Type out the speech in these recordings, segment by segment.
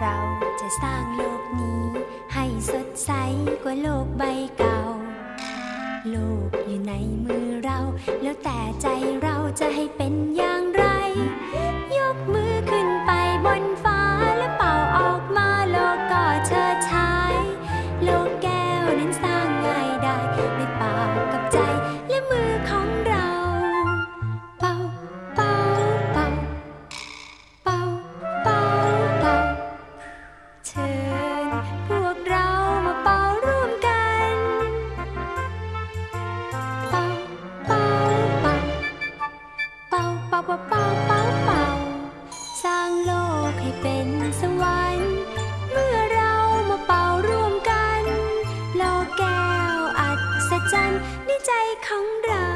เราจะสร้างโลกนี้ ให้สดใสกว่าโลกใบเก่า โลกอยู่ในมือเรา แล้วแต่ใจเราจะให้เป็นอย่างไร เป็นสวรรค์เมื่อเรามาเป่าร่วมกัน โลแก้วอัศจรรย์ในใจของเรา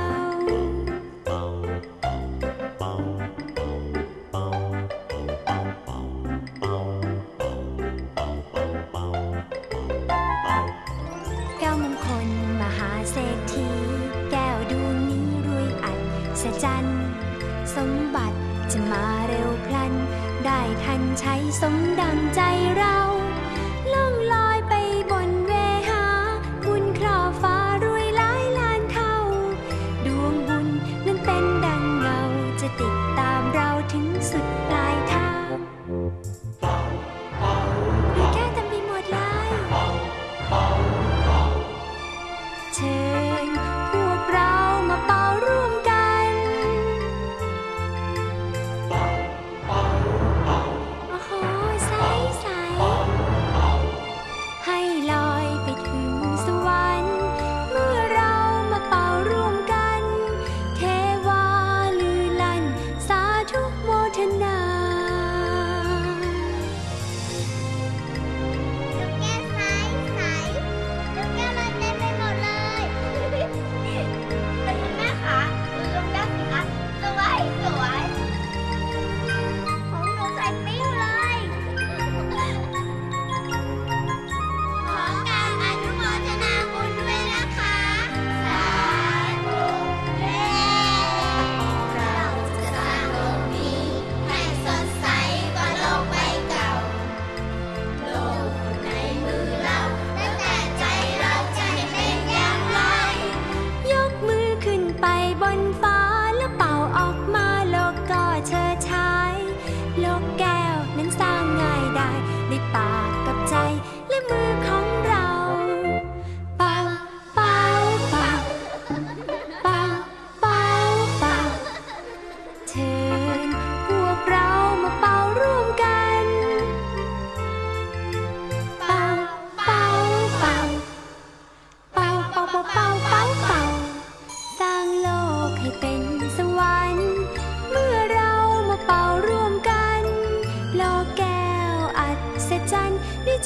แก้วมงคลมหาเศรษฐีแก้วดวนี้รวยอัศจรรย์สมบัติจะมาเร็วพลัน ได้ทันใช้สมดังใจเราล่องลอย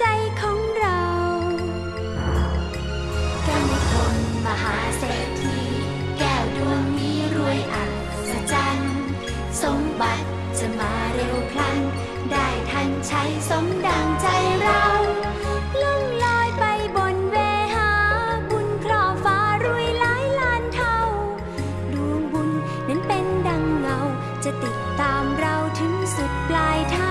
ใจของเราแก้วนิคมหาเศรษฐีแก้วดวงนี้รวยอัศจรรย์สมบัติจะมาเร็วพลัน ได้ทันใช้สมดังใจเราล่องลอยไปบนเวหา บุญครอฟ้ารวยหลายล้านเท่า ดวงบุญนั้นเป็นดังเงา จะติดตามเราถึงสุดปลายทาง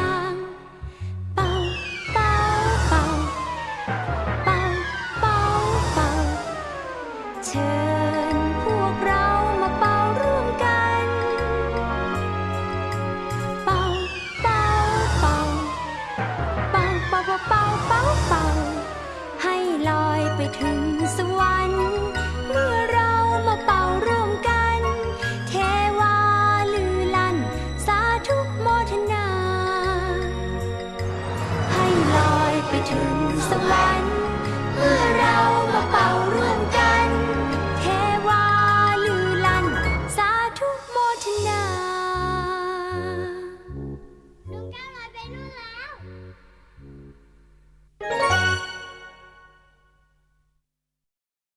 the light.